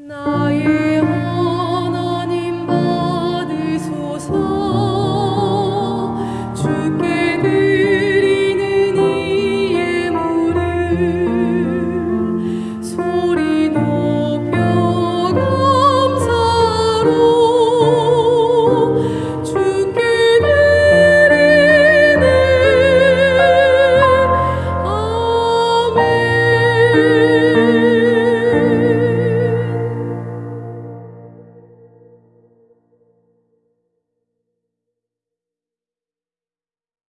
No.